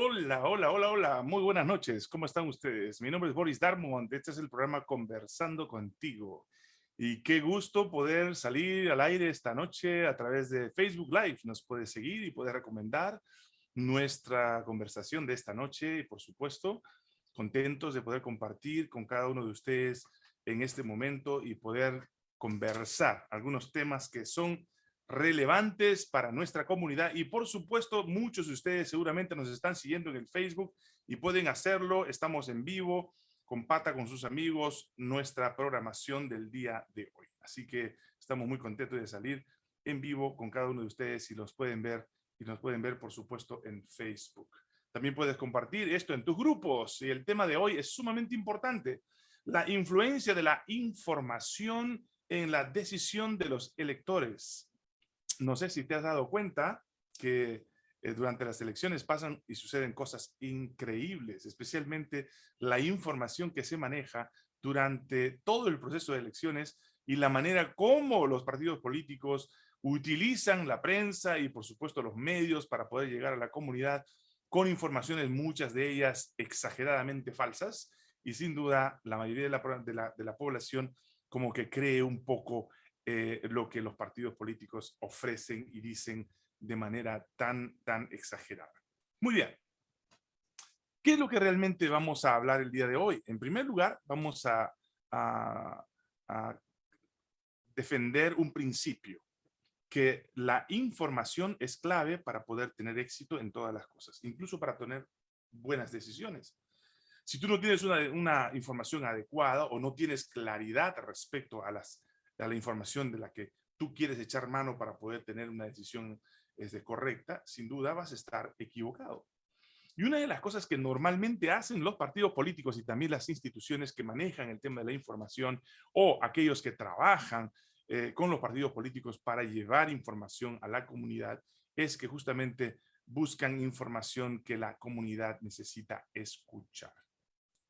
Hola, hola, hola, hola. Muy buenas noches. ¿Cómo están ustedes? Mi nombre es Boris Darmont. Este es el programa Conversando Contigo. Y qué gusto poder salir al aire esta noche a través de Facebook Live. Nos puede seguir y puede recomendar nuestra conversación de esta noche. Y por supuesto, contentos de poder compartir con cada uno de ustedes en este momento y poder conversar algunos temas que son relevantes para nuestra comunidad y por supuesto muchos de ustedes seguramente nos están siguiendo en el Facebook y pueden hacerlo, estamos en vivo, compata con sus amigos nuestra programación del día de hoy. Así que estamos muy contentos de salir en vivo con cada uno de ustedes y los pueden ver y nos pueden ver por supuesto en Facebook. También puedes compartir esto en tus grupos y el tema de hoy es sumamente importante. La influencia de la información en la decisión de los electores no sé si te has dado cuenta que eh, durante las elecciones pasan y suceden cosas increíbles, especialmente la información que se maneja durante todo el proceso de elecciones y la manera como los partidos políticos utilizan la prensa y por supuesto los medios para poder llegar a la comunidad con informaciones, muchas de ellas exageradamente falsas, y sin duda la mayoría de la, de la, de la población como que cree un poco eh, lo que los partidos políticos ofrecen y dicen de manera tan, tan exagerada. Muy bien. ¿Qué es lo que realmente vamos a hablar el día de hoy? En primer lugar, vamos a, defender un principio, que la información es clave para poder tener éxito en todas las cosas, incluso para tener buenas decisiones. Si tú no tienes una, una, información adecuada o no tienes claridad respecto a las a la información de la que tú quieres echar mano para poder tener una decisión este, correcta, sin duda vas a estar equivocado. Y una de las cosas que normalmente hacen los partidos políticos y también las instituciones que manejan el tema de la información o aquellos que trabajan eh, con los partidos políticos para llevar información a la comunidad es que justamente buscan información que la comunidad necesita escuchar.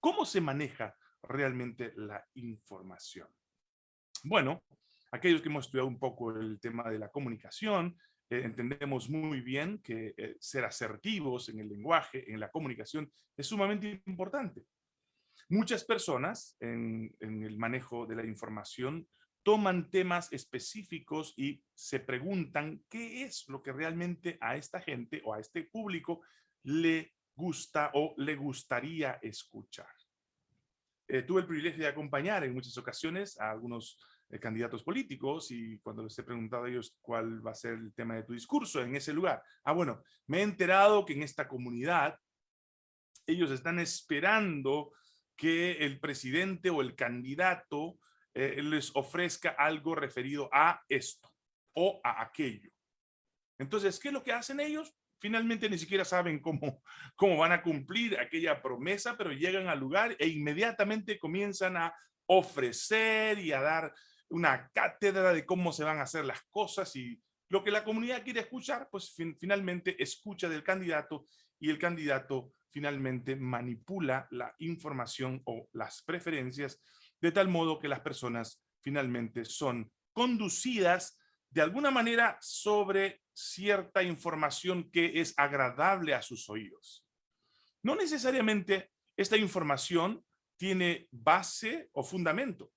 ¿Cómo se maneja realmente la información? Bueno, aquellos que hemos estudiado un poco el tema de la comunicación, eh, entendemos muy bien que eh, ser asertivos en el lenguaje, en la comunicación, es sumamente importante. Muchas personas en, en el manejo de la información toman temas específicos y se preguntan qué es lo que realmente a esta gente o a este público le gusta o le gustaría escuchar. Eh, tuve el privilegio de acompañar en muchas ocasiones a algunos eh, candidatos políticos y cuando les he preguntado a ellos cuál va a ser el tema de tu discurso en ese lugar. Ah, bueno, me he enterado que en esta comunidad ellos están esperando que el presidente o el candidato eh, les ofrezca algo referido a esto o a aquello. Entonces, ¿qué es lo que hacen ellos? Finalmente ni siquiera saben cómo, cómo van a cumplir aquella promesa, pero llegan al lugar e inmediatamente comienzan a ofrecer y a dar una cátedra de cómo se van a hacer las cosas y lo que la comunidad quiere escuchar, pues finalmente escucha del candidato y el candidato finalmente manipula la información o las preferencias de tal modo que las personas finalmente son conducidas de alguna manera sobre cierta información que es agradable a sus oídos. No necesariamente esta información tiene base o fundamento.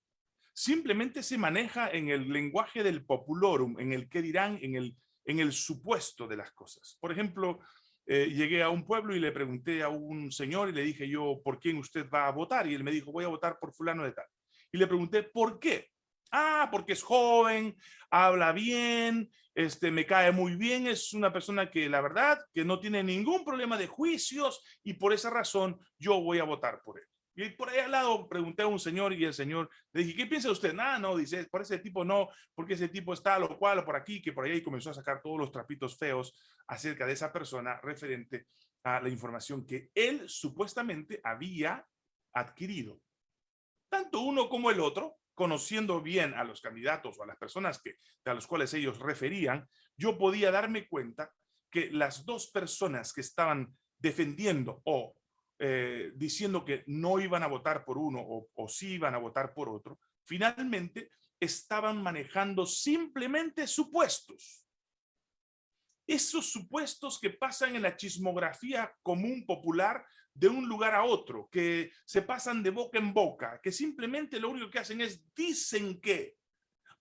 Simplemente se maneja en el lenguaje del populorum, en el que dirán, en el, en el supuesto de las cosas. Por ejemplo, eh, llegué a un pueblo y le pregunté a un señor y le dije yo, ¿por quién usted va a votar? Y él me dijo, voy a votar por fulano de tal. Y le pregunté, ¿por qué? Ah, porque es joven, habla bien, este, me cae muy bien, es una persona que la verdad que no tiene ningún problema de juicios y por esa razón yo voy a votar por él. Y por ahí al lado pregunté a un señor y el señor le dije, ¿qué piensa usted? Nada, no, dice, por ese tipo no, porque ese tipo está lo cual o por aquí, que por ahí comenzó a sacar todos los trapitos feos acerca de esa persona referente a la información que él supuestamente había adquirido. Tanto uno como el otro conociendo bien a los candidatos o a las personas que, a los cuales ellos referían, yo podía darme cuenta que las dos personas que estaban defendiendo o eh, diciendo que no iban a votar por uno o, o sí iban a votar por otro, finalmente estaban manejando simplemente supuestos. esos supuestos que pasan en la chismografía común popular de un lugar a otro, que se pasan de boca en boca, que simplemente lo único que hacen es dicen que,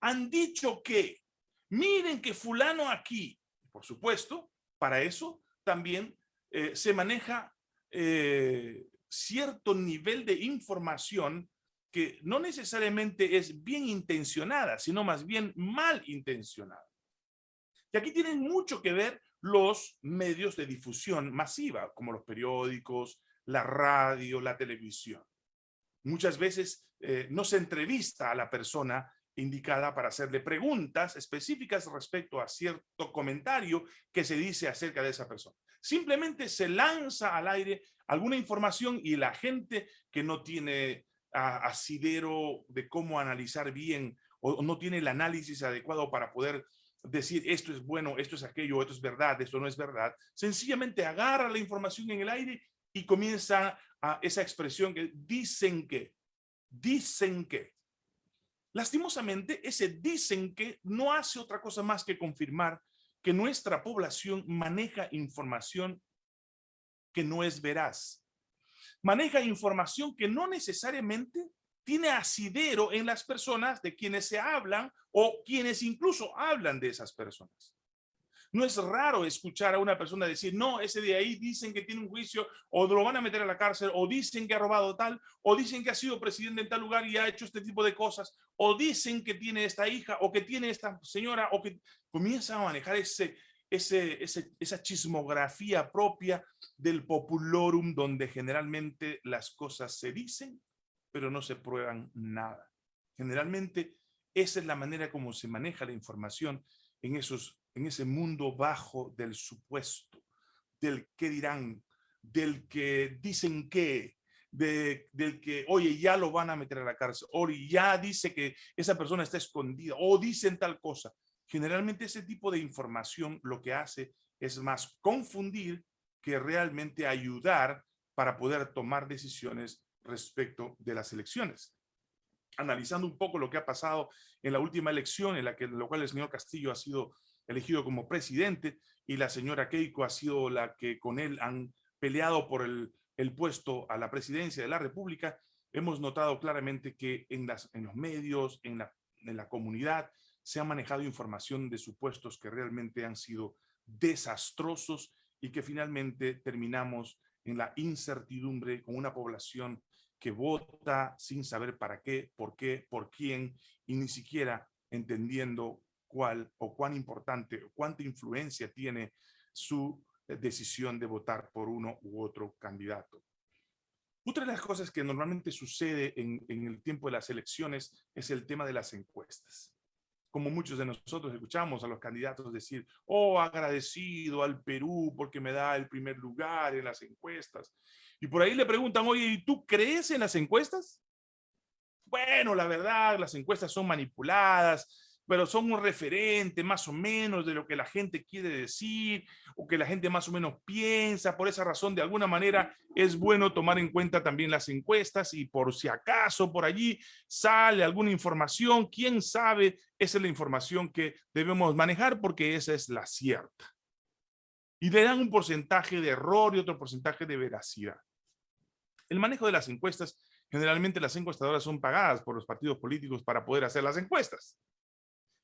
han dicho que, miren que fulano aquí. Por supuesto, para eso también eh, se maneja eh, cierto nivel de información que no necesariamente es bien intencionada, sino más bien mal intencionada. Y aquí tienen mucho que ver los medios de difusión masiva, como los periódicos, la radio, la televisión. Muchas veces eh, no se entrevista a la persona indicada para hacerle preguntas específicas respecto a cierto comentario que se dice acerca de esa persona. Simplemente se lanza al aire alguna información y la gente que no tiene asidero de cómo analizar bien o no tiene el análisis adecuado para poder decir esto es bueno, esto es aquello, esto es verdad, esto no es verdad, sencillamente agarra la información en el aire y comienza a esa expresión que dicen que, dicen que. Lastimosamente, ese dicen que no hace otra cosa más que confirmar que nuestra población maneja información que no es veraz. Maneja información que no necesariamente tiene asidero en las personas de quienes se hablan o quienes incluso hablan de esas personas. No es raro escuchar a una persona decir, no, ese de ahí dicen que tiene un juicio o lo van a meter a la cárcel o dicen que ha robado tal o dicen que ha sido presidente en tal lugar y ha hecho este tipo de cosas o dicen que tiene esta hija o que tiene esta señora o que comienza a manejar ese, ese, esa chismografía propia del populorum donde generalmente las cosas se dicen pero no se prueban nada. Generalmente esa es la manera como se maneja la información en esos en ese mundo bajo del supuesto, del que dirán, del que dicen que, del que, oye, ya lo van a meter a la cárcel, o ya dice que esa persona está escondida, o dicen tal cosa. Generalmente ese tipo de información lo que hace es más confundir que realmente ayudar para poder tomar decisiones respecto de las elecciones. Analizando un poco lo que ha pasado en la última elección, en la que en lo cual el señor Castillo ha sido elegido como presidente y la señora Keiko ha sido la que con él han peleado por el, puesto a la presidencia de la República, hemos notado claramente que en, las, en los medios, en la, en la comunidad, se ha manejado información de supuestos que realmente han sido desastrosos y que finalmente terminamos en la incertidumbre con una población que vota sin saber para qué, por qué, por quién y ni siquiera entendiendo cuál o cuán importante o cuánta influencia tiene su eh, decisión de votar por uno u otro candidato. Otra de las cosas que normalmente sucede en, en, el tiempo de las elecciones es el tema de las encuestas. Como muchos de nosotros escuchamos a los candidatos decir, oh, agradecido al Perú porque me da el primer lugar en las encuestas. Y por ahí le preguntan, oye, ¿y tú crees en las encuestas? Bueno, la verdad, las encuestas son manipuladas, pero son un referente más o menos de lo que la gente quiere decir o que la gente más o menos piensa. Por esa razón, de alguna manera, es bueno tomar en cuenta también las encuestas y por si acaso por allí sale alguna información, quién sabe, esa es la información que debemos manejar porque esa es la cierta. Y le dan un porcentaje de error y otro porcentaje de veracidad. El manejo de las encuestas, generalmente las encuestadoras son pagadas por los partidos políticos para poder hacer las encuestas.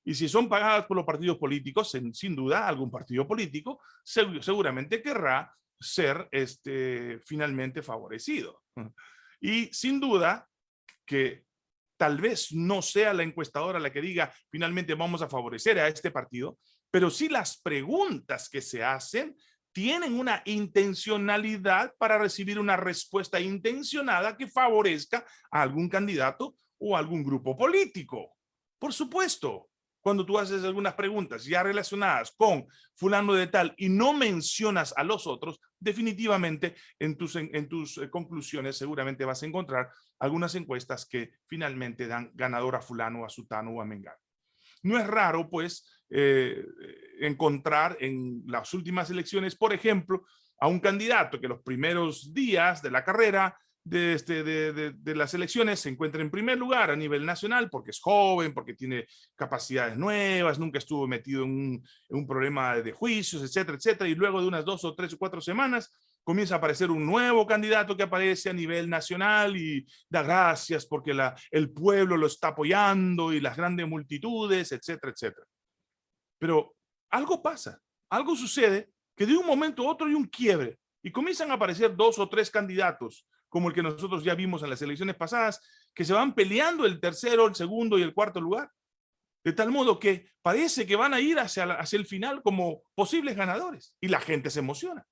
Y si son pagadas por los partidos políticos, sin, duda algún partido político seguramente querrá ser este, finalmente favorecido. Y sin duda que tal vez no sea la encuestadora la que diga finalmente vamos a favorecer a este partido, pero sí las preguntas que se hacen tienen una intencionalidad para recibir una respuesta intencionada que favorezca a algún candidato o algún grupo político. Por supuesto, cuando tú haces algunas preguntas ya relacionadas con fulano de tal y no mencionas a los otros, definitivamente en tus, en, tus eh, conclusiones seguramente vas a encontrar algunas encuestas que finalmente dan ganador a fulano, a sutano o a mengano. No es raro, pues, eh, encontrar en las últimas elecciones, por ejemplo, a un candidato que los primeros días de la carrera de, este, de, las elecciones se encuentra en primer lugar a nivel nacional porque es joven, porque tiene capacidades nuevas, nunca estuvo metido en un, problema de juicios, etcétera, etcétera, y luego de unas dos o tres o cuatro semanas comienza a aparecer un nuevo candidato que aparece a nivel nacional y da gracias porque el pueblo lo está apoyando y las grandes multitudes, etcétera, etcétera. Pero algo pasa, algo sucede que de un momento a otro hay un quiebre y comienzan a aparecer dos o tres candidatos como el que nosotros ya vimos en las elecciones pasadas, que se van peleando el tercero, el segundo y el cuarto lugar. De tal modo que parece que van a ir hacia, hacia el final como posibles ganadores y la gente se emociona.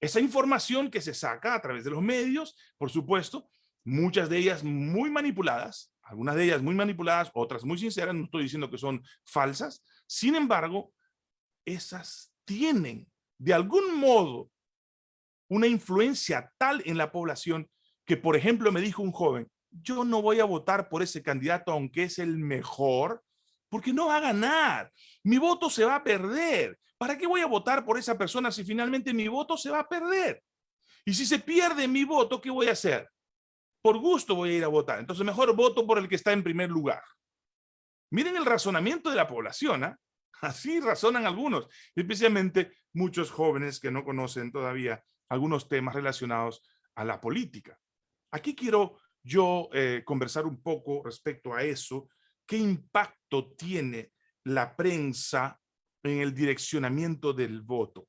Esa información que se saca a través de los medios, por supuesto, muchas de ellas muy manipuladas, algunas de ellas muy manipuladas, otras muy sinceras, no estoy diciendo que son falsas, sin embargo, esas tienen de algún modo una influencia tal en la población que, por ejemplo, me dijo un joven, yo no voy a votar por ese candidato aunque es el mejor, porque no va a ganar. Mi voto se va a perder. ¿Para qué voy a votar por esa persona si finalmente mi voto se va a perder? Y si se pierde mi voto, ¿qué voy a hacer? Por gusto voy a ir a votar. Entonces mejor voto por el que está en primer lugar. Miren el razonamiento de la población. ¿ah? Así razonan algunos, especialmente muchos jóvenes que no conocen todavía algunos temas relacionados a la política. Aquí quiero yo eh, conversar un poco respecto a eso. ¿Qué impacto tiene la prensa en el direccionamiento del voto?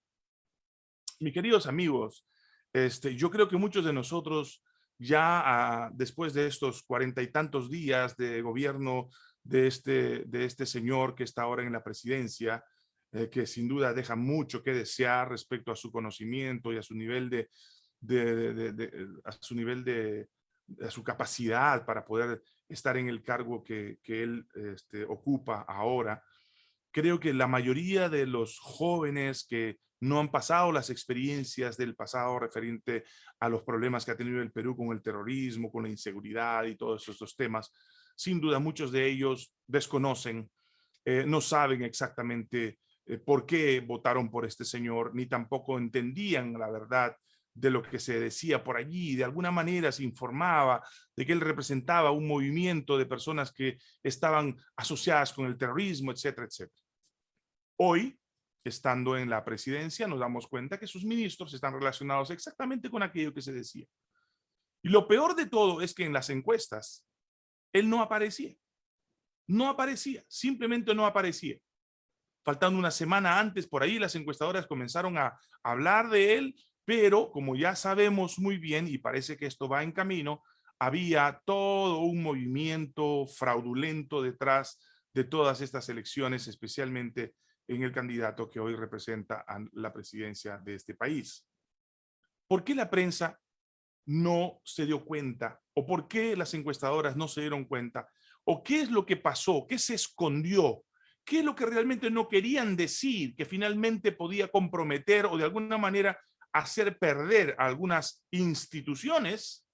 Mis queridos amigos, este, yo creo que muchos de nosotros ya ah, después de estos cuarenta y tantos días de gobierno de este, de este señor que está ahora en la presidencia, eh, que sin duda deja mucho que desear respecto a su conocimiento y a su nivel de, de, a su nivel de, a su capacidad para poder estar en el cargo que, que él este, ocupa ahora. Creo que la mayoría de los jóvenes que no han pasado las experiencias del pasado referente a los problemas que ha tenido el Perú con el terrorismo, con la inseguridad y todos estos temas, sin duda muchos de ellos desconocen, eh, no saben exactamente eh, por qué votaron por este señor, ni tampoco entendían la verdad de lo que se decía por allí, de alguna manera se informaba de que él representaba un movimiento de personas que estaban asociadas con el terrorismo, etcétera, etcétera. Hoy, estando en la presidencia, nos damos cuenta que sus ministros están relacionados exactamente con aquello que se decía. Y lo peor de todo es que en las encuestas, él no aparecía. No aparecía, simplemente no aparecía faltando una semana antes, por ahí las encuestadoras comenzaron a hablar de él, pero como ya sabemos muy bien, y parece que esto va en camino, había todo un movimiento fraudulento detrás de todas estas elecciones, especialmente en el candidato que hoy representa a la presidencia de este país. ¿Por qué la prensa no se dio cuenta? ¿O por qué las encuestadoras no se dieron cuenta? ¿O qué es lo que pasó? ¿Qué se escondió ¿Qué es lo que realmente no querían decir que finalmente podía comprometer o de alguna manera hacer perder a algunas instituciones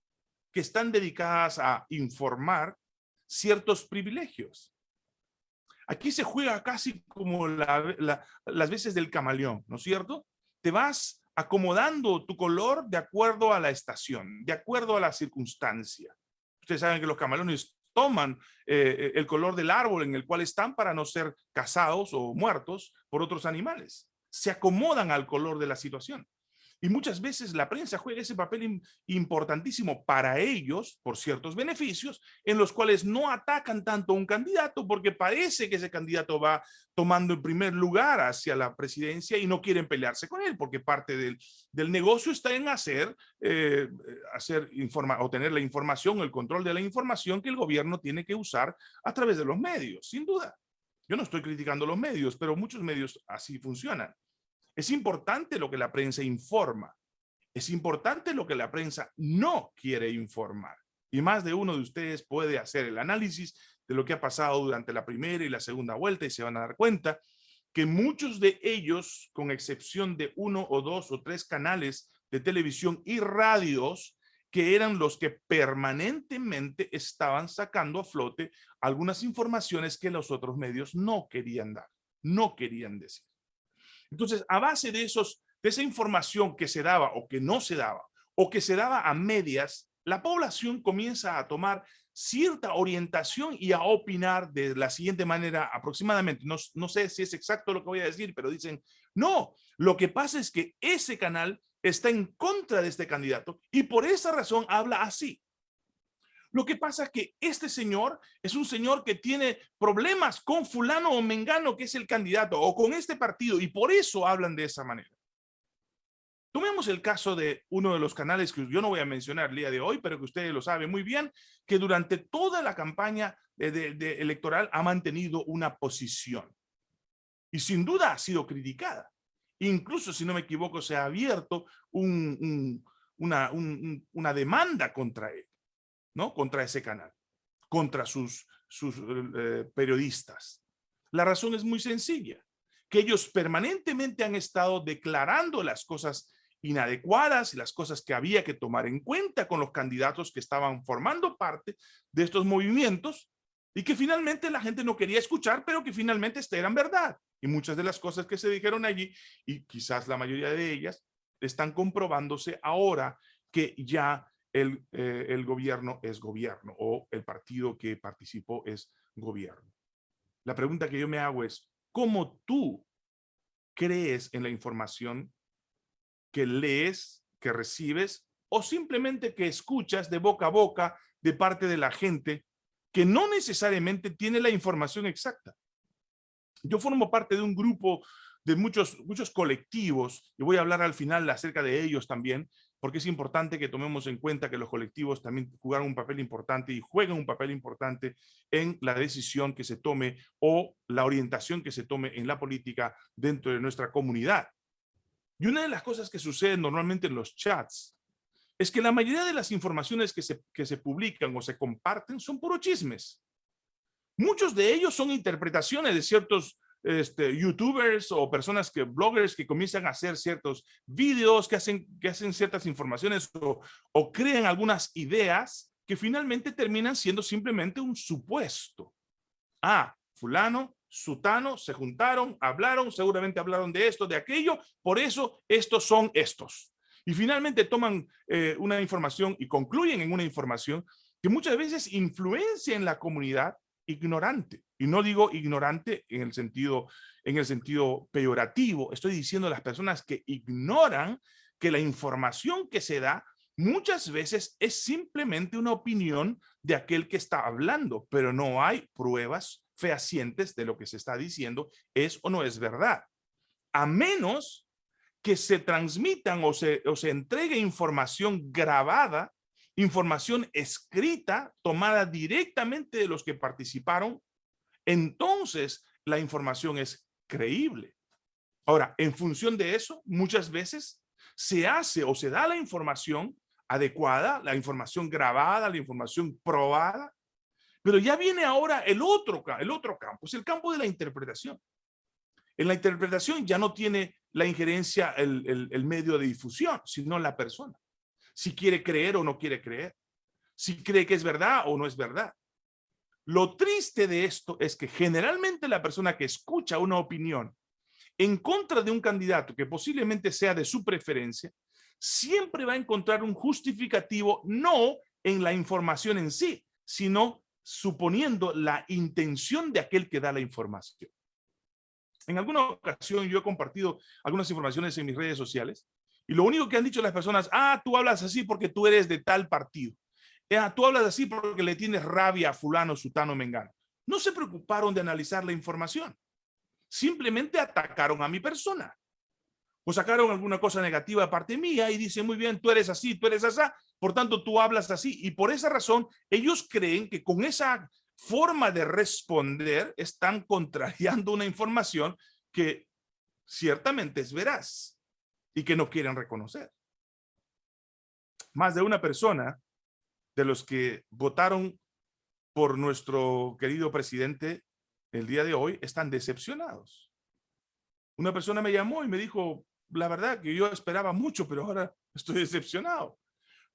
que están dedicadas a informar ciertos privilegios? Aquí se juega casi como las veces del camaleón, ¿no es cierto? Te vas acomodando tu color de acuerdo a la estación, de acuerdo a la circunstancia. Ustedes saben que los camaleones toman eh, el color del árbol en el cual están para no ser cazados o muertos por otros animales. Se acomodan al color de la situación. Y muchas veces la prensa juega ese papel importantísimo para ellos, por ciertos beneficios, en los cuales no atacan tanto a un candidato porque parece que ese candidato va tomando en primer lugar hacia la presidencia y no quieren pelearse con él, porque parte del, del negocio está en hacer, eh, hacer informa, o la información, el control de la información que el gobierno tiene que usar a través de los medios, sin duda. Yo no estoy criticando los medios, pero muchos medios así funcionan. Es importante lo que la prensa informa. Es importante lo que la prensa no quiere informar. Y más de uno de ustedes puede hacer el análisis de lo que ha pasado durante la primera y la segunda vuelta y se van a dar cuenta que muchos de ellos, con excepción de uno o dos o tres canales de televisión y radios, que eran los que permanentemente estaban sacando a flote algunas informaciones que los otros medios no querían dar, no querían decir. Entonces, a base de, esos, de esa información que se daba o que no se daba, o que se daba a medias, la población comienza a tomar cierta orientación y a opinar de la siguiente manera aproximadamente. No, no sé si es exacto lo que voy a decir, pero dicen, no, lo que pasa es que ese canal está en contra de este candidato y por esa razón habla así. Lo que pasa es que este señor es un señor que tiene problemas con fulano o mengano que es el candidato o con este partido y por eso hablan de esa manera. Tomemos el caso de uno de los canales que yo no voy a mencionar el día de hoy, pero que ustedes lo saben muy bien, que durante toda la campaña electoral ha mantenido una posición. Y sin duda ha sido criticada. Incluso, si no me equivoco, se ha abierto una, una demanda contra él. ¿No? Contra ese canal, contra sus, eh, periodistas. La razón es muy sencilla, que ellos permanentemente han estado declarando las cosas inadecuadas y las cosas que había que tomar en cuenta con los candidatos que estaban formando parte de estos movimientos y que finalmente la gente no quería escuchar, pero que finalmente eran verdad. Y muchas de las cosas que se dijeron allí, y quizás la mayoría de ellas, están comprobándose ahora que ya eh, el, gobierno es gobierno o el partido que participó es gobierno. La pregunta que yo me hago es, ¿cómo tú crees en la información que lees, que recibes o simplemente que escuchas de boca a boca de parte de la gente que no necesariamente tiene la información exacta? Yo formo parte de un grupo de muchos, muchos colectivos, y voy a hablar al final acerca de ellos también, porque es importante que tomemos en cuenta que los colectivos también juegan un papel importante y juegan un papel importante en la decisión que se tome o la orientación que se tome en la política dentro de nuestra comunidad. Y una de las cosas que sucede normalmente en los chats es que la mayoría de las informaciones que se, que se publican o se comparten son puro chismes. Muchos de ellos son interpretaciones de ciertos este, youtubers o personas que, bloggers que comienzan a hacer ciertos videos, que hacen, que hacen ciertas informaciones o, o crean algunas ideas que finalmente terminan siendo simplemente un supuesto. Ah, fulano, sutano, se juntaron, hablaron, seguramente hablaron de esto, de aquello, por eso estos son estos. Y finalmente toman eh, una información y concluyen en una información que muchas veces influencia en la comunidad ignorante. Y no digo ignorante en el sentido, en el sentido peyorativo. Estoy diciendo a las personas que ignoran que la información que se da muchas veces es simplemente una opinión de aquel que está hablando, pero no hay pruebas fehacientes de lo que se está diciendo es o no es verdad. A menos que se transmitan o se, o se entregue información grabada información escrita tomada directamente de los que participaron, entonces la información es creíble. Ahora, en función de eso, muchas veces se hace o se da la información adecuada, la información grabada, la información probada, pero ya viene ahora el otro, el otro campo, es el campo de la interpretación. En la interpretación ya no tiene la injerencia el, el medio de difusión, sino la persona si quiere creer o no quiere creer, si cree que es verdad o no es verdad. Lo triste de esto es que generalmente la persona que escucha una opinión en contra de un candidato que posiblemente sea de su preferencia, siempre va a encontrar un justificativo no en la información en sí, sino suponiendo la intención de aquel que da la información. En alguna ocasión yo he compartido algunas informaciones en mis redes sociales y lo único que han dicho las personas, ah, tú hablas así porque tú eres de tal partido. Ah, tú hablas así porque le tienes rabia a fulano, sutano, mengano. No se preocuparon de analizar la información. Simplemente atacaron a mi persona. O sacaron alguna cosa negativa de parte mía y dicen, muy bien, tú eres así, tú eres así, por tanto tú hablas así. Y por esa razón, ellos creen que con esa forma de responder están contrariando una información que ciertamente es veraz y que no quieren reconocer. Más de una persona de los que votaron por nuestro querido presidente el día de hoy están decepcionados. Una persona me llamó y me dijo, la verdad que yo esperaba mucho, pero ahora estoy decepcionado.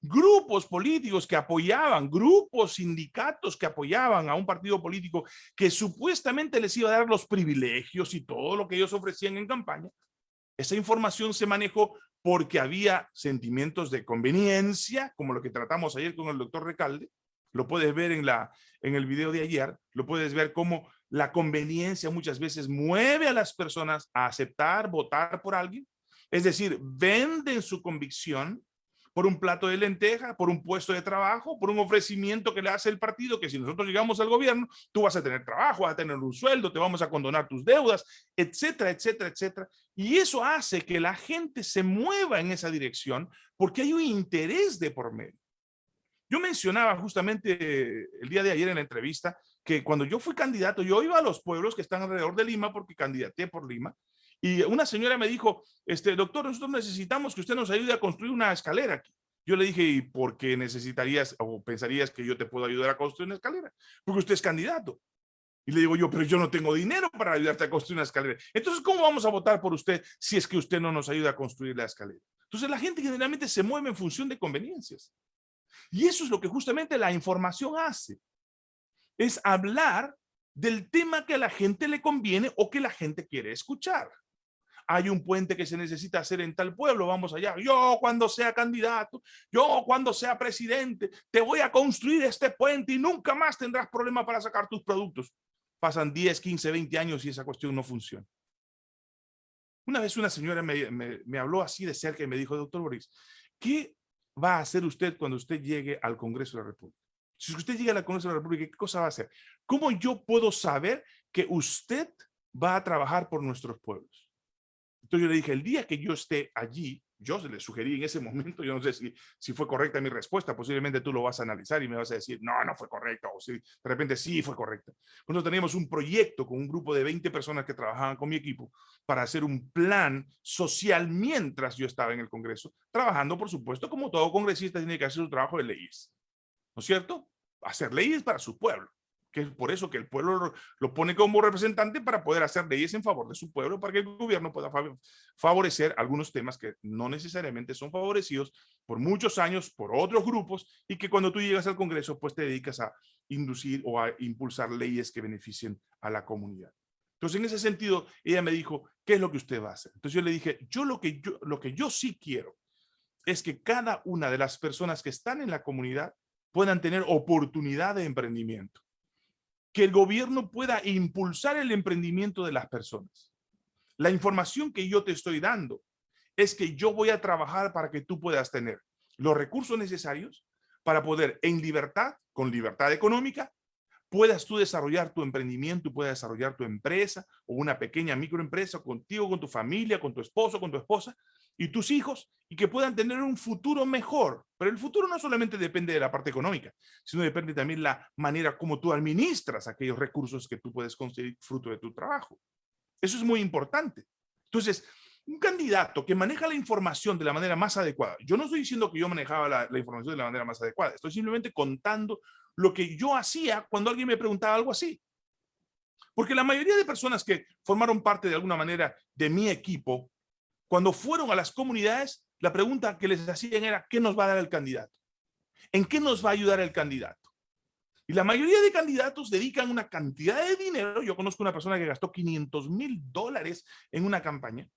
Grupos políticos que apoyaban, grupos, sindicatos que apoyaban a un partido político que supuestamente les iba a dar los privilegios y todo lo que ellos ofrecían en campaña, esa información se manejó porque había sentimientos de conveniencia, como lo que tratamos ayer con el doctor Recalde, lo puedes ver en, la, en el video de ayer, lo puedes ver cómo la conveniencia muchas veces mueve a las personas a aceptar, votar por alguien. Es decir, venden su convicción por un plato de lenteja, por un puesto de trabajo, por un ofrecimiento que le hace el partido, que si nosotros llegamos al gobierno, tú vas a tener trabajo, vas a tener un sueldo, te vamos a condonar tus deudas, etcétera, etcétera, etcétera. Y eso hace que la gente se mueva en esa dirección porque hay un interés de por medio. Yo mencionaba justamente el día de ayer en la entrevista que cuando yo fui candidato, yo iba a los pueblos que están alrededor de Lima porque candidaté por Lima y una señora me dijo, este, doctor, nosotros necesitamos que usted nos ayude a construir una escalera aquí. Yo le dije, ¿y por qué necesitarías o pensarías que yo te puedo ayudar a construir una escalera? Porque usted es candidato. Y le digo yo, pero yo no tengo dinero para ayudarte a construir una escalera. Entonces, ¿cómo vamos a votar por usted si es que usted no nos ayuda a construir la escalera? Entonces, la gente generalmente se mueve en función de conveniencias. Y eso es lo que justamente la información hace. Es hablar del tema que a la gente le conviene o que la gente quiere escuchar hay un puente que se necesita hacer en tal pueblo, vamos allá. Yo cuando sea candidato, yo cuando sea presidente, te voy a construir este puente y nunca más tendrás problema para sacar tus productos. Pasan 10, 15, 20 años y esa cuestión no funciona. Una vez una señora me, me habló así de cerca y me dijo, doctor Boris, ¿qué va a hacer usted cuando usted llegue al Congreso de la República? Si usted llega al Congreso de la República, ¿qué cosa va a hacer? ¿Cómo yo puedo saber que usted va a trabajar por nuestros pueblos? Entonces yo le dije, el día que yo esté allí, yo le sugerí en ese momento, yo no sé si, si fue correcta mi respuesta, posiblemente tú lo vas a analizar y me vas a decir, no, no fue correcta, o si de repente sí fue correcta. Nosotros teníamos un proyecto con un grupo de 20 personas que trabajaban con mi equipo para hacer un plan social mientras yo estaba en el Congreso, trabajando, por supuesto, como todo congresista tiene que hacer su trabajo de leyes, ¿no es cierto? Hacer leyes para su pueblo que es por eso que el pueblo lo pone como representante para poder hacer leyes en favor de su pueblo, para que el gobierno pueda favorecer algunos temas que no necesariamente son favorecidos por muchos años por otros grupos y que cuando tú llegas al Congreso pues te dedicas a inducir o a impulsar leyes que beneficien a la comunidad. Entonces, en ese sentido, ella me dijo, ¿qué es lo que usted va a hacer? Entonces yo le dije, yo lo que yo, lo que yo sí quiero es que cada una de las personas que están en la comunidad puedan tener oportunidad de emprendimiento que el gobierno pueda impulsar el emprendimiento de las personas. La información que yo te estoy dando es que yo voy a trabajar para que tú puedas tener los recursos necesarios para poder en libertad, con libertad económica, puedas tú desarrollar tu emprendimiento, puedas desarrollar tu empresa o una pequeña microempresa contigo, con tu familia, con tu esposo, con tu esposa y tus hijos y que puedan tener un futuro mejor. Pero el futuro no solamente depende de la parte económica, sino depende también de la manera como tú administras aquellos recursos que tú puedes conseguir fruto de tu trabajo. Eso es muy importante. Entonces, un candidato que maneja la información de la manera más adecuada. Yo no estoy diciendo que yo manejaba la, la, información de la manera más adecuada. Estoy simplemente contando lo que yo hacía cuando alguien me preguntaba algo así. Porque la mayoría de personas que formaron parte de alguna manera de mi equipo, cuando fueron a las comunidades, la pregunta que les hacían era, ¿qué nos va a dar el candidato? ¿En qué nos va a ayudar el candidato? Y la mayoría de candidatos dedican una cantidad de dinero. Yo conozco una persona que gastó 500 mil dólares en una campaña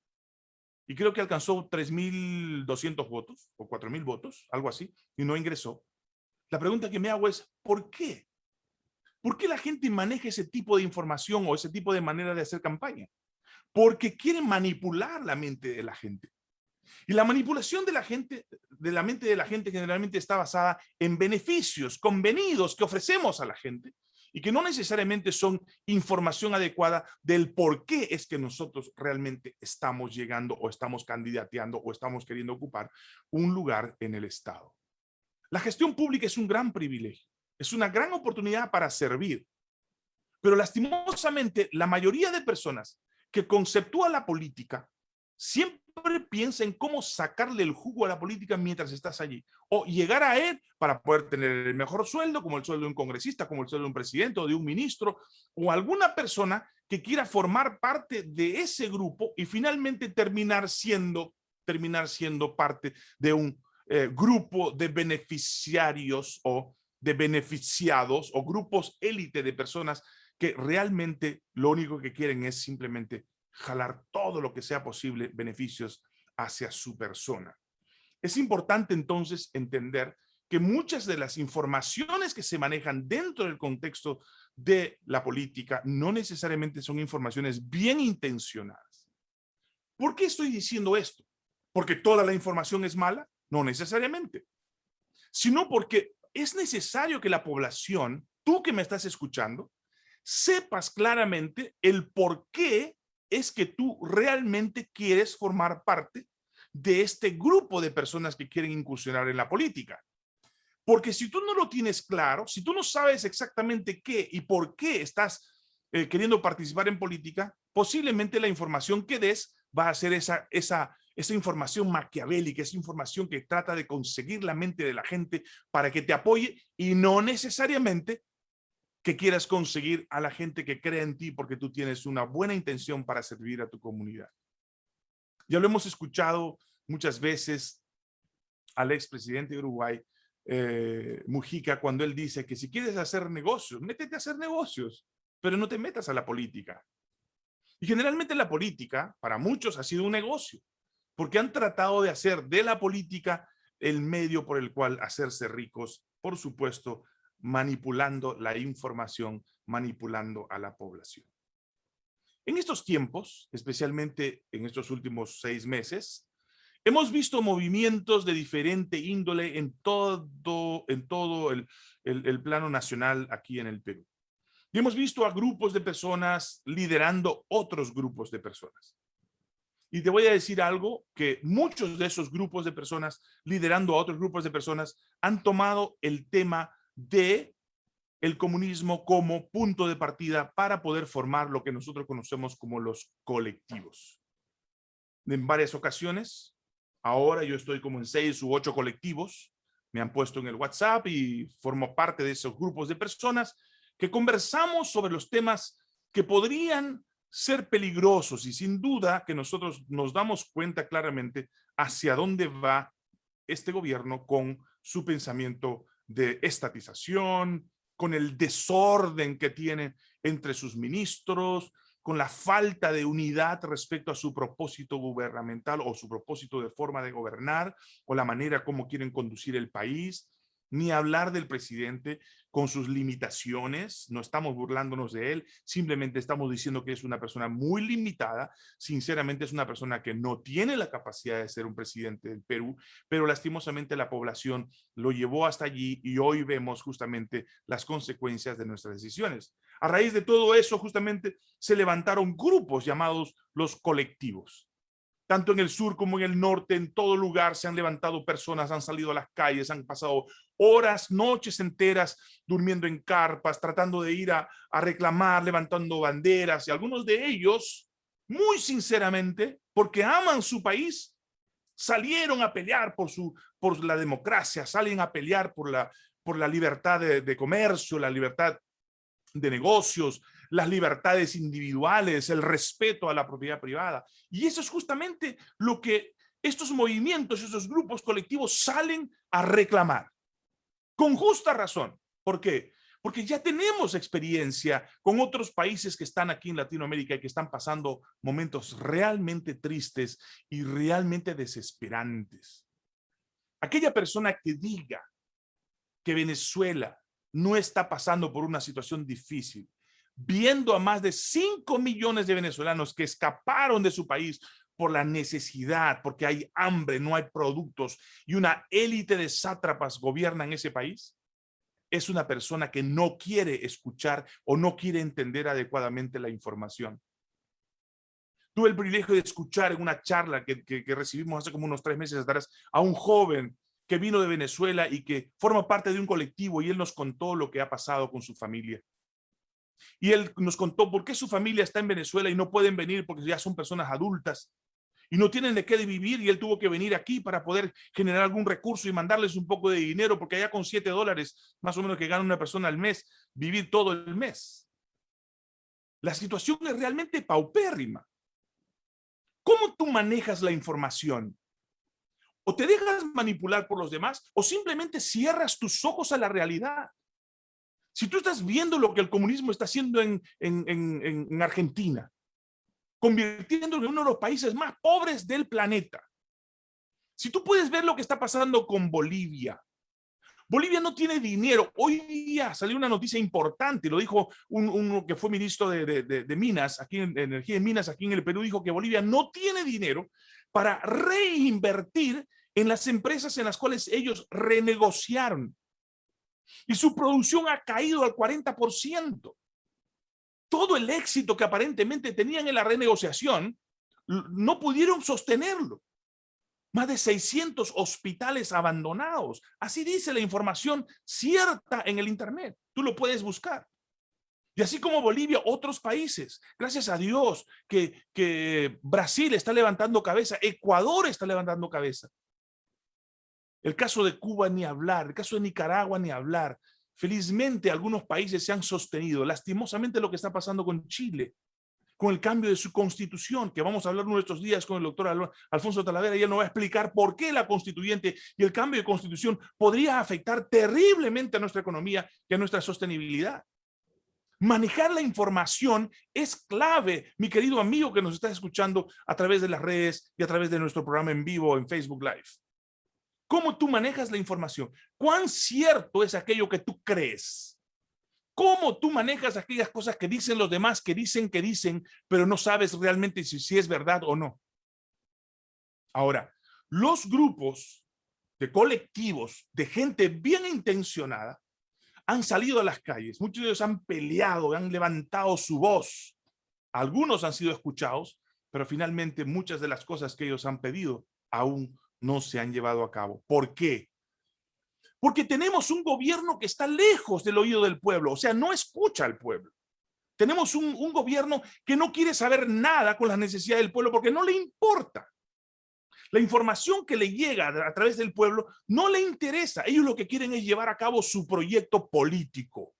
y creo que alcanzó 3.200 votos o 4.000 votos, algo así, y no ingresó. La pregunta que me hago es, ¿por qué? ¿Por qué la gente maneja ese tipo de información o ese tipo de manera de hacer campaña? Porque quieren manipular la mente de la gente. Y la manipulación de la gente, de la mente de la gente generalmente está basada en beneficios convenidos que ofrecemos a la gente y que no necesariamente son información adecuada del por qué es que nosotros realmente estamos llegando o estamos candidateando o estamos queriendo ocupar un lugar en el Estado. La gestión pública es un gran privilegio, es una gran oportunidad para servir. Pero lastimosamente, la mayoría de personas que conceptúa la política siempre piensa en cómo sacarle el jugo a la política mientras estás allí. O llegar a él para poder tener el mejor sueldo, como el sueldo de un congresista, como el sueldo de un presidente o de un ministro, o alguna persona que quiera formar parte de ese grupo y finalmente terminar siendo, terminar siendo parte de un eh, grupo de beneficiarios o de beneficiados o grupos élite de personas que realmente lo único que quieren es simplemente jalar todo lo que sea posible beneficios hacia su persona. Es importante entonces entender que muchas de las informaciones que se manejan dentro del contexto de la política no necesariamente son informaciones bien intencionadas. ¿Por qué estoy diciendo esto? ¿Porque toda la información es mala? No necesariamente. Sino porque es necesario que la población, tú que me estás escuchando, sepas claramente el por qué es que tú realmente quieres formar parte de este grupo de personas que quieren incursionar en la política. Porque si tú no lo tienes claro, si tú no sabes exactamente qué y por qué estás eh, queriendo participar en política, posiblemente la información que des va a ser esa, esa, esa información maquiavélica, esa información que trata de conseguir la mente de la gente para que te apoye y no necesariamente que quieras conseguir a la gente que cree en ti porque tú tienes una buena intención para servir a tu comunidad. Ya lo hemos escuchado muchas veces al expresidente de Uruguay eh, Mujica cuando él dice que si quieres hacer negocios, métete a hacer negocios, pero no te metas a la política. Y generalmente la política, para muchos, ha sido un negocio, porque han tratado de hacer de la política el medio por el cual hacerse ricos, por supuesto, manipulando la información, manipulando a la población. En estos tiempos, especialmente en estos últimos seis meses, Hemos visto movimientos de diferente índole en todo, en todo el, el, plano nacional aquí en el Perú. Y hemos visto a grupos de personas liderando otros grupos de personas. Y te voy a decir algo, que muchos de esos grupos de personas liderando a otros grupos de personas han tomado el tema de el comunismo como punto de partida para poder formar lo que nosotros conocemos como los colectivos. En varias ocasiones Ahora yo estoy como en seis u ocho colectivos, me han puesto en el WhatsApp y formo parte de esos grupos de personas que conversamos sobre los temas que podrían ser peligrosos y sin duda que nosotros nos damos cuenta claramente hacia dónde va este gobierno con su pensamiento de estatización, con el desorden que tiene entre sus ministros, con la falta de unidad respecto a su propósito gubernamental o su propósito de forma de gobernar o la manera como quieren conducir el país, ni hablar del presidente con sus limitaciones, no estamos burlándonos de él, simplemente estamos diciendo que es una persona muy limitada, sinceramente es una persona que no tiene la capacidad de ser un presidente del Perú, pero lastimosamente la población lo llevó hasta allí y hoy vemos justamente las consecuencias de nuestras decisiones. A raíz de todo eso, justamente, se levantaron grupos llamados los colectivos. Tanto en el sur como en el norte, en todo lugar se han levantado personas, han salido a las calles, han pasado horas, noches enteras durmiendo en carpas, tratando de ir a, reclamar, levantando banderas y algunos de ellos, muy sinceramente, porque aman su país, salieron a pelear por, su, por la democracia, salen a pelear por la, por la libertad de comercio, la libertad de negocios, las libertades individuales, el respeto a la propiedad privada. Y eso es justamente lo que estos movimientos, esos grupos colectivos salen a reclamar. Con justa razón. ¿Por qué? Porque ya tenemos experiencia con otros países que están aquí en Latinoamérica y que están pasando momentos realmente tristes y realmente desesperantes. Aquella persona que diga que Venezuela no está pasando por una situación difícil, viendo a más de 5 millones de venezolanos que escaparon de su país por la necesidad, porque hay hambre, no hay productos y una élite de sátrapas gobiernan ese país, es una persona que no quiere escuchar o no quiere entender adecuadamente la información. Tuve el privilegio de escuchar en una charla que, que recibimos hace como unos tres meses atrás a un joven que vino de Venezuela y que forma parte de un colectivo y él nos contó lo que ha pasado con su familia. Y él nos contó por qué su familia está en Venezuela y no pueden venir porque ya son personas adultas y no tienen de qué vivir y él tuvo que venir aquí para poder generar algún recurso y mandarles un poco de dinero porque allá con siete dólares más o menos que gana una persona al mes, vivir todo el mes. La situación es realmente paupérrima. ¿Cómo tú manejas la información? o te dejas manipular por los demás o simplemente cierras tus ojos a la realidad. Si tú estás viendo lo que el comunismo está haciendo en, en, Argentina, convirtiéndolo en uno de los países más pobres del planeta, Si tú puedes ver lo que está pasando con Bolivia, Bolivia no tiene dinero. Hoy día salió una noticia importante, lo dijo uno que fue ministro de, Minas, aquí en Energía de Minas, aquí en el Perú, dijo que Bolivia no tiene dinero para reinvertir en las empresas en las cuales ellos renegociaron. Y su producción ha caído al 40%. Todo el éxito que aparentemente tenían en la renegociación, no pudieron sostenerlo. Más de 600 hospitales abandonados. Así dice la información cierta en el Internet. Tú lo puedes buscar. Y así como Bolivia, otros países. Gracias a Dios que, que Brasil está levantando cabeza. Ecuador está levantando cabeza. El caso de Cuba ni hablar, el caso de Nicaragua ni hablar. Felizmente algunos países se han sostenido. Lastimosamente lo que está pasando con Chile, con el cambio de su constitución, que vamos a hablar nuestros días con el doctor Alfonso Talavera, y él nos va a explicar por qué la constituyente y el cambio de constitución podría afectar terriblemente a nuestra economía y a nuestra sostenibilidad. Manejar la información es clave, mi querido amigo que nos está escuchando a través de las redes y a través de nuestro programa en vivo en Facebook Live. ¿Cómo tú manejas la información? ¿Cuán cierto es aquello que tú crees? ¿Cómo tú manejas aquellas cosas que dicen los demás, que dicen, que dicen, pero no sabes realmente si, si es verdad o no? Ahora, los grupos de colectivos, de gente bien intencionada, han salido a las calles. Muchos de ellos han peleado, han levantado su voz. Algunos han sido escuchados, pero finalmente muchas de las cosas que ellos han pedido aún no se han llevado a cabo. ¿Por qué? Porque tenemos un gobierno que está lejos del oído del pueblo, o sea, no escucha al pueblo. Tenemos un, gobierno que no quiere saber nada con las necesidades del pueblo porque no le importa. La información que le llega a través del pueblo no le interesa. Ellos lo que quieren es llevar a cabo su proyecto político.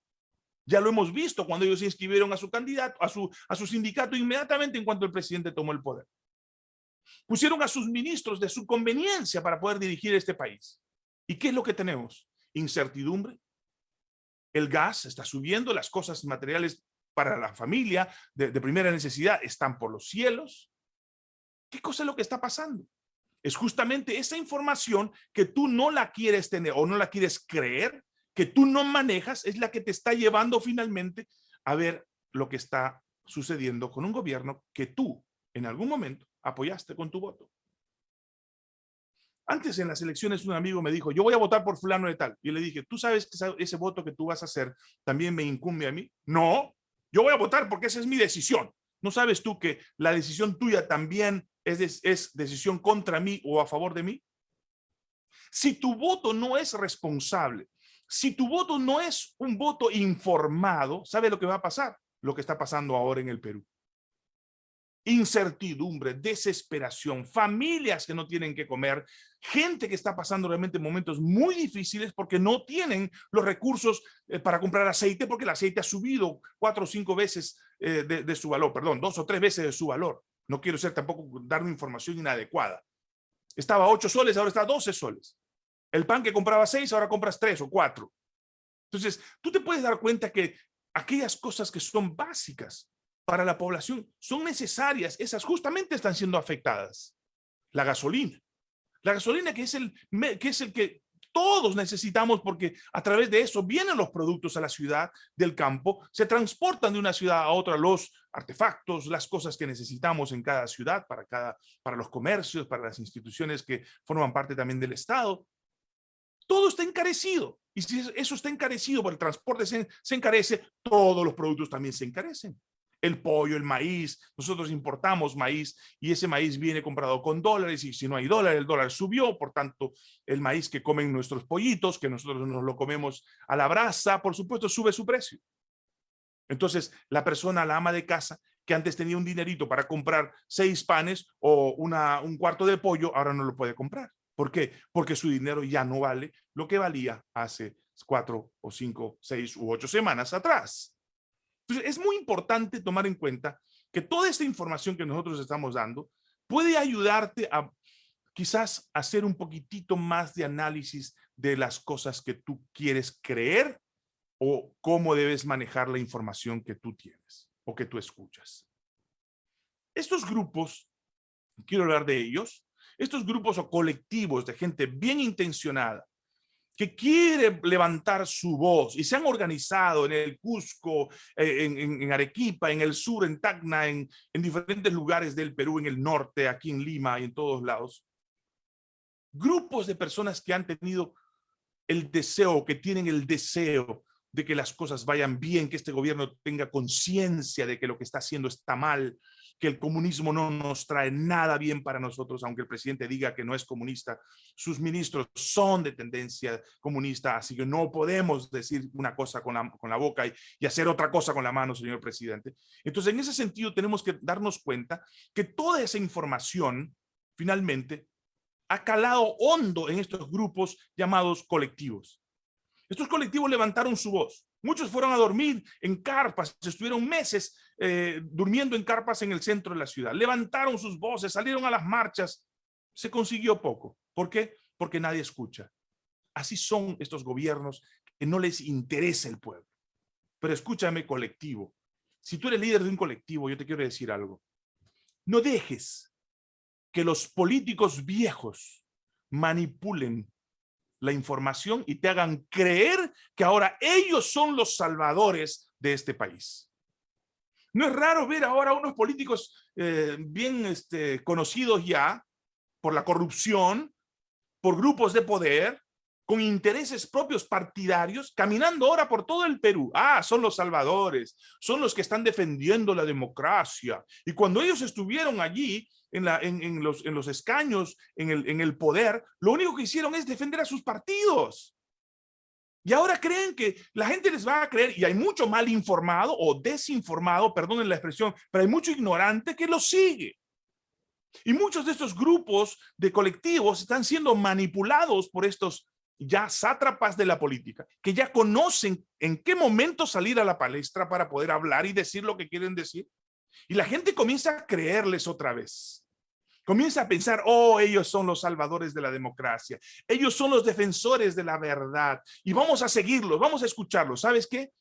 Ya lo hemos visto cuando ellos se inscribieron a su candidato, a su, a su sindicato inmediatamente en cuanto el presidente tomó el poder pusieron a sus ministros de su conveniencia para poder dirigir este país. ¿Y qué es lo que tenemos? Incertidumbre. El gas está subiendo, las cosas materiales para la familia de, primera necesidad están por los cielos. ¿Qué cosa es lo que está pasando? Es justamente esa información que tú no la quieres tener o no la quieres creer, que tú no manejas, es la que te está llevando finalmente a ver lo que está sucediendo con un gobierno que tú en algún momento apoyaste con tu voto. Antes en las elecciones un amigo me dijo, yo voy a votar por fulano de tal. Y le dije, ¿tú sabes que ese voto que tú vas a hacer también me incumbe a mí? No, yo voy a votar porque esa es mi decisión. ¿No sabes tú que la decisión tuya también es, es decisión contra mí o a favor de mí? Si tu voto no es responsable, si tu voto no es un voto informado, ¿sabe lo que va a pasar? Lo que está pasando ahora en el Perú incertidumbre, desesperación, familias que no tienen que comer, gente que está pasando realmente momentos muy difíciles porque no tienen los recursos eh, para comprar aceite porque el aceite ha subido cuatro o cinco veces eh, de, su valor, perdón, dos o tres veces de su valor. No quiero ser tampoco dar información inadecuada. Estaba a 8 soles, ahora está a 12 soles. El pan que compraba seis, ahora compras tres o cuatro. Entonces, tú te puedes dar cuenta que aquellas cosas que son básicas para la población son necesarias, esas justamente están siendo afectadas. La gasolina. La gasolina que es el que, es el que todos necesitamos porque a través de eso vienen los productos a la ciudad del campo, se transportan de una ciudad a otra los artefactos, las cosas que necesitamos en cada ciudad, para, cada, para los comercios, para las instituciones que forman parte también del Estado. Todo está encarecido. Y si eso está encarecido por el transporte se encarece, todos los productos también se encarecen el pollo, el maíz, nosotros importamos maíz y ese maíz viene comprado con dólares y si no hay dólar, el dólar subió, por tanto el maíz que comen nuestros pollitos, que nosotros nos lo comemos a la brasa, por supuesto sube su precio. Entonces la persona, la ama de casa, que antes tenía un dinerito para comprar seis panes o una, un cuarto de pollo, ahora no lo puede comprar. ¿Por qué? Porque su dinero ya no vale lo que valía hace cuatro o cinco, seis u ocho semanas atrás. Entonces, es muy importante tomar en cuenta que toda esta información que nosotros estamos dando puede ayudarte a quizás hacer un poquitito más de análisis de las cosas que tú quieres creer o cómo debes manejar la información que tú tienes o que tú escuchas. Estos grupos, quiero hablar de ellos, estos grupos o colectivos de gente bien intencionada que quiere levantar su voz y se han organizado en el Cusco, eh, en, Arequipa, en el sur, en Tacna, en, en diferentes lugares del Perú, en el norte, aquí en Lima y en todos lados. Grupos de personas que han tenido el deseo, que tienen el deseo de que las cosas vayan bien, que este gobierno tenga conciencia de que lo que está haciendo está mal, que el comunismo no nos trae nada bien para nosotros, aunque el presidente diga que no es comunista. Sus ministros son de tendencia comunista, así que no podemos decir una cosa con la, con la boca y, y hacer otra cosa con la mano, señor presidente. Entonces, en ese sentido, tenemos que darnos cuenta que toda esa información, finalmente, ha calado hondo en estos grupos llamados colectivos. Estos colectivos levantaron su voz. Muchos fueron a dormir en carpas, estuvieron meses eh, durmiendo en carpas en el centro de la ciudad. Levantaron sus voces, salieron a las marchas. Se consiguió poco. ¿Por qué? Porque nadie escucha. Así son estos gobiernos que no les interesa el pueblo. Pero escúchame colectivo. Si tú eres líder de un colectivo, yo te quiero decir algo. No dejes que los políticos viejos manipulen la información y te hagan creer que ahora ellos son los salvadores de este país. No es raro ver ahora unos políticos eh, bien este, conocidos ya por la corrupción, por grupos de poder, con intereses propios partidarios, caminando ahora por todo el Perú. Ah, son los salvadores, son los que están defendiendo la democracia. Y cuando ellos estuvieron allí, en, la, en, los, en los escaños, el, en el poder, lo único que hicieron es defender a sus partidos. Y ahora creen que la gente les va a creer, y hay mucho mal informado o desinformado, perdonen la expresión, pero hay mucho ignorante que lo sigue. Y muchos de estos grupos de colectivos están siendo manipulados por estos ya sátrapas de la política, que ya conocen en qué momento salir a la palestra para poder hablar y decir lo que quieren decir. Y la gente comienza a creerles otra vez. Comienza a pensar, oh, ellos son los salvadores de la democracia. Ellos son los defensores de la verdad. Y vamos a seguirlos, vamos a escucharlos. ¿Sabes qué?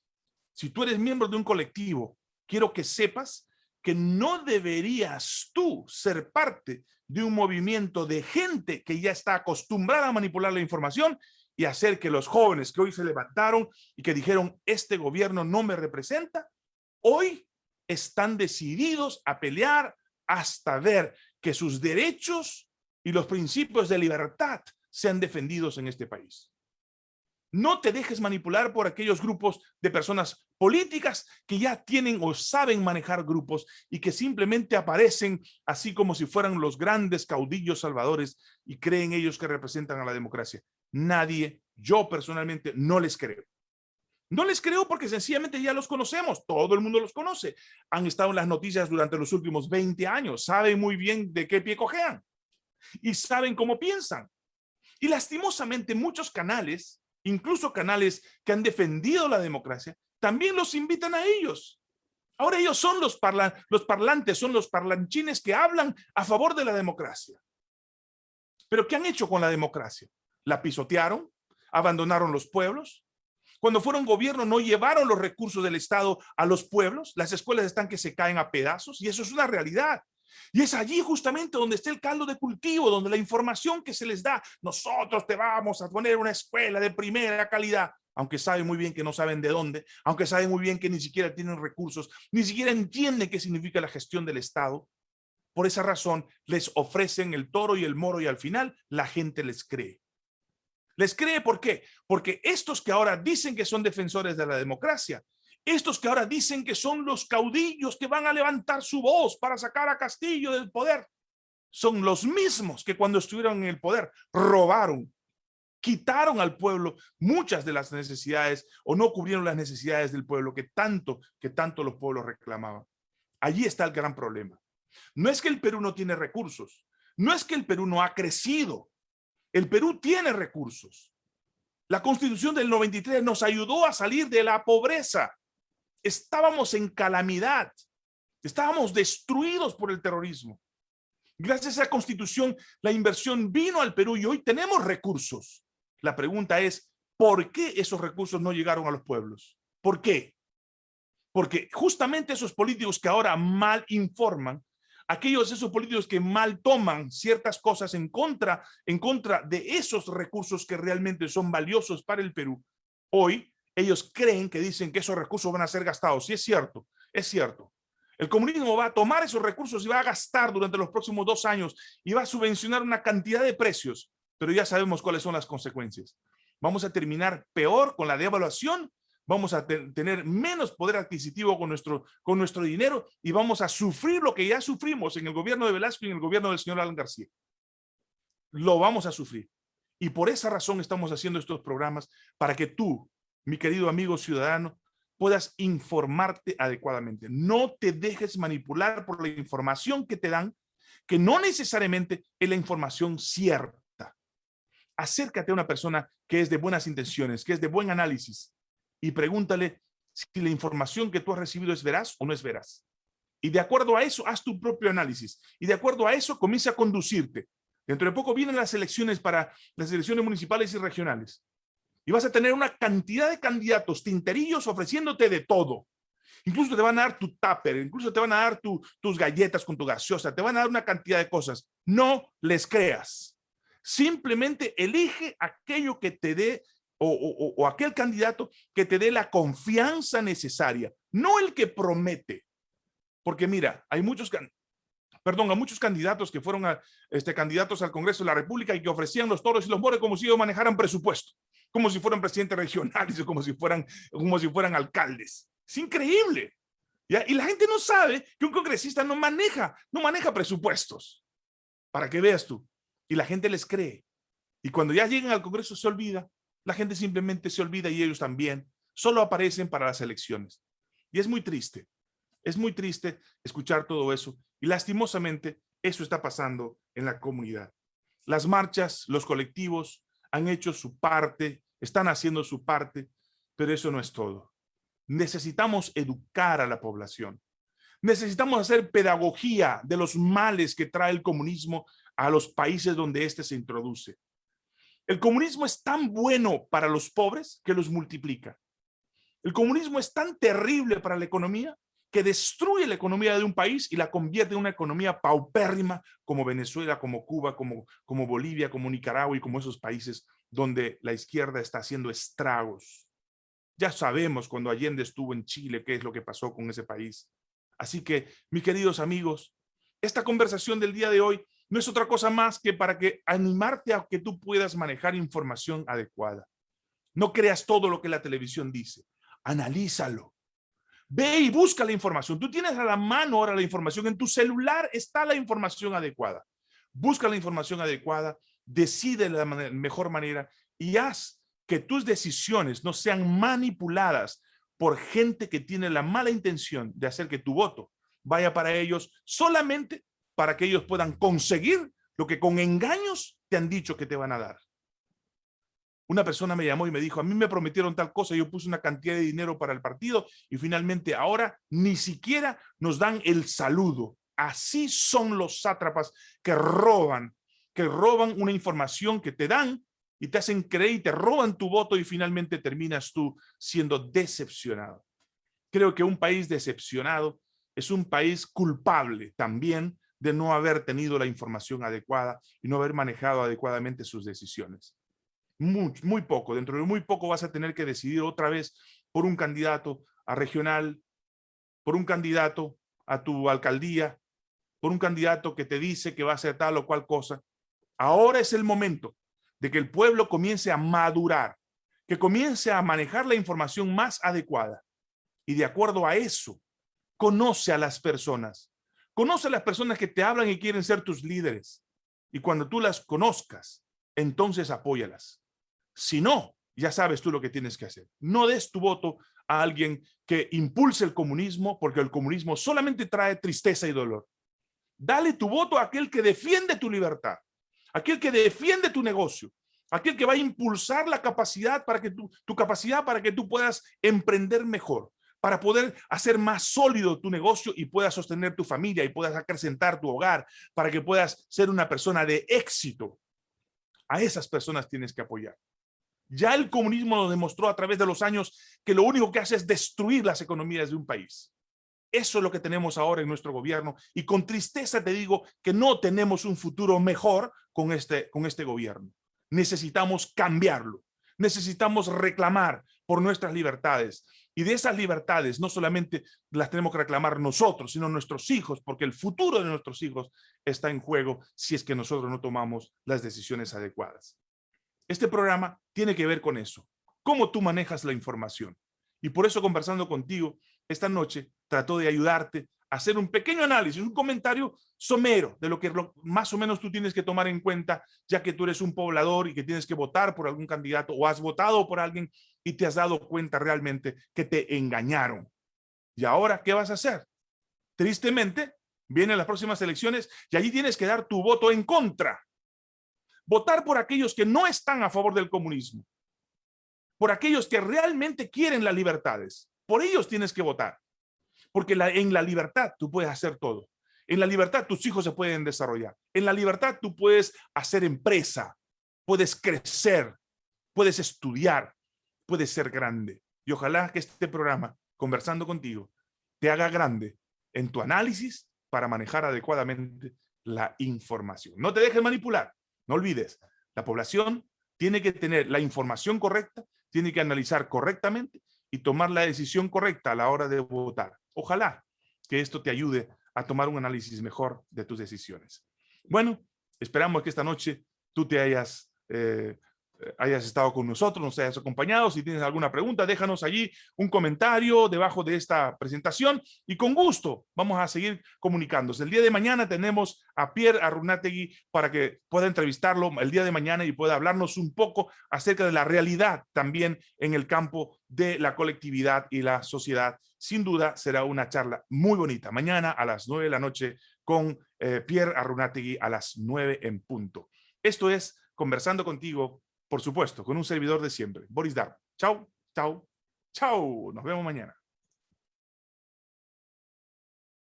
Si tú eres miembro de un colectivo, quiero que sepas que no deberías tú ser parte de un movimiento de gente que ya está acostumbrada a manipular la información y hacer que los jóvenes que hoy se levantaron y que dijeron, este gobierno no me representa, hoy están decididos a pelear hasta ver que sus derechos y los principios de libertad sean defendidos en este país. No te dejes manipular por aquellos grupos de personas políticas que ya tienen o saben manejar grupos y que simplemente aparecen así como si fueran los grandes caudillos salvadores y creen ellos que representan a la democracia. Nadie, yo personalmente, no les creo. No les creo porque sencillamente ya los conocemos, todo el mundo los conoce. Han estado en las noticias durante los últimos 20 años, saben muy bien de qué pie cojean y saben cómo piensan. Y lastimosamente muchos canales, incluso canales que han defendido la democracia, también los invitan a ellos. Ahora ellos son los, parlantes, son los parlanchines que hablan a favor de la democracia. Pero ¿qué han hecho con la democracia? La pisotearon, abandonaron los pueblos, cuando fueron gobierno no llevaron los recursos del Estado a los pueblos, las escuelas están que se caen a pedazos y eso es una realidad. Y es allí justamente donde está el caldo de cultivo, donde la información que se les da, nosotros te vamos a poner una escuela de primera calidad, aunque saben muy bien que no saben de dónde, aunque saben muy bien que ni siquiera tienen recursos, ni siquiera entienden qué significa la gestión del Estado. Por esa razón les ofrecen el toro y el moro y al final la gente les cree. Les cree, ¿por qué? Porque estos que ahora dicen que son defensores de la democracia, estos que ahora dicen que son los caudillos que van a levantar su voz para sacar a Castillo del poder, son los mismos que cuando estuvieron en el poder robaron, quitaron al pueblo muchas de las necesidades o no cubrieron las necesidades del pueblo que tanto, que tanto los pueblos reclamaban. Allí está el gran problema. No es que el Perú no tiene recursos, no es que el Perú no ha crecido, el Perú tiene recursos. La constitución del 93 nos ayudó a salir de la pobreza. Estábamos en calamidad. Estábamos destruidos por el terrorismo. Gracias a esa constitución, la inversión vino al Perú y hoy tenemos recursos. La pregunta es, ¿por qué esos recursos no llegaron a los pueblos? ¿Por qué? Porque justamente esos políticos que ahora mal informan aquellos esos políticos que mal toman ciertas cosas en contra, en contra de esos recursos que realmente son valiosos para el Perú, hoy ellos creen que dicen que esos recursos van a ser gastados. Y es cierto, es cierto. El comunismo va a tomar esos recursos y va a gastar durante los próximos dos años y va a subvencionar una cantidad de precios, pero ya sabemos cuáles son las consecuencias. Vamos a terminar peor con la devaluación, vamos a tener menos poder adquisitivo con nuestro, con nuestro dinero y vamos a sufrir lo que ya sufrimos en el gobierno de Velasco y en el gobierno del señor Alan García. Lo vamos a sufrir. Y por esa razón estamos haciendo estos programas para que tú, mi querido amigo ciudadano, puedas informarte adecuadamente. No te dejes manipular por la información que te dan, que no necesariamente es la información cierta. Acércate a una persona que es de buenas intenciones, que es de buen análisis, y pregúntale si la información que tú has recibido es veraz o no es veraz. Y de acuerdo a eso, haz tu propio análisis. Y de acuerdo a eso, comienza a conducirte. Dentro de poco vienen las elecciones para las elecciones municipales y regionales y vas a tener una cantidad de candidatos tinterillos ofreciéndote de todo. Incluso te van a dar tu tupper, incluso te van a dar tus galletas con tu gaseosa, te van a dar una cantidad de cosas. No les creas. Simplemente elige aquello que te dé o, o, aquel candidato que te dé la confianza necesaria, no el que promete. Porque mira, hay muchos, perdón, a muchos candidatos que fueron a, este, candidatos al Congreso de la República y que ofrecían los toros y los mores como si ellos manejaran presupuesto como si fueran presidentes regionales como si fueran, como si fueran alcaldes. Es increíble. Y la gente no sabe que un congresista no maneja, no maneja presupuestos. Para que veas tú. Y la gente les cree. Y cuando ya llegan al Congreso se olvida. La gente simplemente se olvida y ellos también. Solo aparecen para las elecciones. Y es muy triste. Es muy triste escuchar todo eso. Y lastimosamente eso está pasando en la comunidad. Las marchas, los colectivos han hecho su parte están haciendo su parte, pero eso no es todo. Necesitamos educar a la población. Necesitamos hacer pedagogía de los males que trae el comunismo a los países donde éste se introduce. El comunismo es tan bueno para los pobres que los multiplica. El comunismo es tan terrible para la economía que destruye la economía de un país y la convierte en una economía paupérrima como Venezuela, como Cuba, como, como Bolivia, como Nicaragua y como esos países donde la izquierda está haciendo estragos. Ya sabemos cuando Allende estuvo en Chile qué es lo que pasó con ese país. Así que, mis queridos amigos, esta conversación del día de hoy no es otra cosa más que para que animarte a que tú puedas manejar información adecuada. No creas todo lo que la televisión dice. Analízalo. Ve y busca la información. Tú tienes a la mano ahora la información. En tu celular está la información adecuada. Busca la información adecuada decide de la mejor manera y haz que tus decisiones no sean manipuladas por gente que tiene la mala intención de hacer que tu voto vaya para ellos solamente para que ellos puedan conseguir lo que con engaños te han dicho que te van a dar. Una persona me llamó y me dijo, a mí me prometieron tal cosa, yo puse una cantidad de dinero para el partido y finalmente ahora ni siquiera nos dan el saludo. Así son los sátrapas que roban que roban una información que te dan y te hacen creer y te roban tu voto y finalmente terminas tú siendo decepcionado. Creo que un país decepcionado es un país culpable también de no haber tenido la información adecuada y no haber manejado adecuadamente sus decisiones. Muy, muy poco, dentro de muy poco vas a tener que decidir otra vez por un candidato a regional, por un candidato a tu alcaldía, por un candidato que te dice que va a hacer tal o cual cosa Ahora es el momento de que el pueblo comience a madurar, que comience a manejar la información más adecuada. Y de acuerdo a eso, conoce a las personas. Conoce a las personas que te hablan y quieren ser tus líderes. Y cuando tú las conozcas, entonces apóyalas. Si no, ya sabes tú lo que tienes que hacer. No des tu voto a alguien que impulse el comunismo, porque el comunismo solamente trae tristeza y dolor. Dale tu voto a aquel que defiende tu libertad aquel que defiende tu negocio, aquel que va a impulsar la capacidad para que tu, tu capacidad para que tú puedas emprender mejor, para poder hacer más sólido tu negocio y puedas sostener tu familia y puedas acrecentar tu hogar, para que puedas ser una persona de éxito. A esas personas tienes que apoyar. Ya el comunismo nos demostró a través de los años que lo único que hace es destruir las economías de un país. Eso es lo que tenemos ahora en nuestro gobierno y con tristeza te digo que no tenemos un futuro mejor con este, con este gobierno. Necesitamos cambiarlo. Necesitamos reclamar por nuestras libertades. Y de esas libertades no solamente las tenemos que reclamar nosotros, sino nuestros hijos, porque el futuro de nuestros hijos está en juego si es que nosotros no tomamos las decisiones adecuadas. Este programa tiene que ver con eso. Cómo tú manejas la información. Y por eso conversando contigo esta noche, trato de ayudarte a hacer un pequeño análisis, un comentario somero de lo que más o menos tú tienes que tomar en cuenta, ya que tú eres un poblador y que tienes que votar por algún candidato o has votado por alguien y te has dado cuenta realmente que te engañaron. ¿Y ahora qué vas a hacer? Tristemente, vienen las próximas elecciones y allí tienes que dar tu voto en contra. Votar por aquellos que no están a favor del comunismo. Por aquellos que realmente quieren las libertades. Por ellos tienes que votar. Porque en la libertad tú puedes hacer todo. En la libertad tus hijos se pueden desarrollar. En la libertad tú puedes hacer empresa, puedes crecer, puedes estudiar, puedes ser grande. Y ojalá que este programa, conversando contigo, te haga grande en tu análisis para manejar adecuadamente la información. No te dejes manipular. No olvides, la población tiene que tener la información correcta, tiene que analizar correctamente y tomar la decisión correcta a la hora de votar. Ojalá que esto te ayude a tomar un análisis mejor de tus decisiones. Bueno, esperamos que esta noche tú te hayas eh, hayas estado con nosotros, nos hayas acompañado. Si tienes alguna pregunta, déjanos allí un comentario debajo de esta presentación y con gusto vamos a seguir comunicándose. El día de mañana tenemos a Pierre Arrunategui para que pueda entrevistarlo el día de mañana y pueda hablarnos un poco acerca de la realidad también en el campo de la colectividad y la sociedad. Sin duda será una charla muy bonita. Mañana a las nueve de la noche con eh, Pierre Arrunategui a las nueve en punto. Esto es Conversando Contigo por supuesto, con un servidor de siempre, Boris Dar. Chau, chau, chau. Nos vemos mañana.